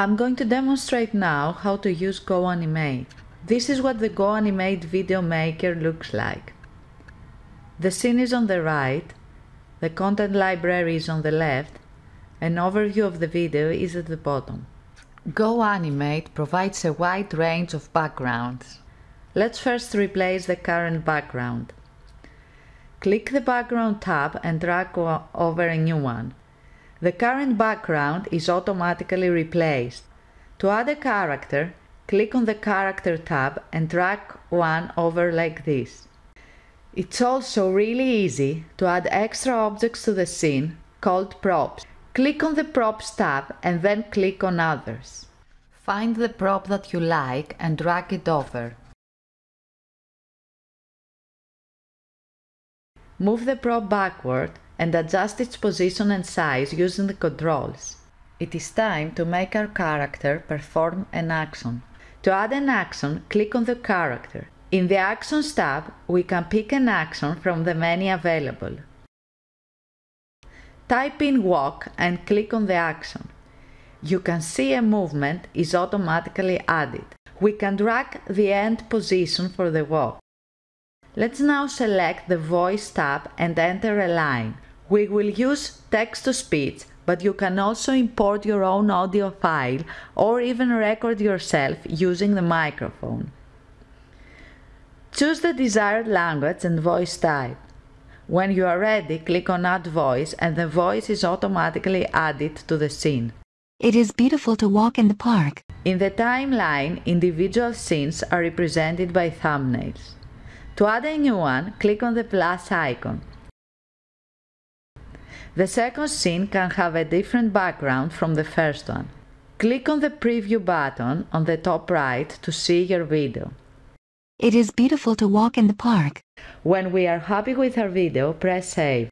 I'm going to demonstrate now how to use GoAnimate. This is what the GoAnimate video maker looks like. The scene is on the right, the content library is on the left, an overview of the video is at the bottom. GoAnimate provides a wide range of backgrounds. Let's first replace the current background. Click the Background tab and drag over a new one. The current background is automatically replaced. To add a character, click on the Character tab and drag one over like this. It's also really easy to add extra objects to the scene called props. Click on the Props tab and then click on Others. Find the prop that you like and drag it over. Move the prop backward and adjust its position and size using the controls. It is time to make our character perform an action. To add an action, click on the character. In the Actions tab, we can pick an action from the many available. Type in walk and click on the action. You can see a movement is automatically added. We can drag the end position for the walk. Let's now select the Voice tab and enter a line. We will use text-to-speech, but you can also import your own audio file or even record yourself using the microphone. Choose the desired language and voice type. When you are ready, click on Add Voice and the voice is automatically added to the scene. It is beautiful to walk in the park. In the timeline, individual scenes are represented by thumbnails. To add a new one, click on the plus icon. The second scene can have a different background from the first one. Click on the preview button on the top right to see your video. It is beautiful to walk in the park. When we are happy with our video, press save.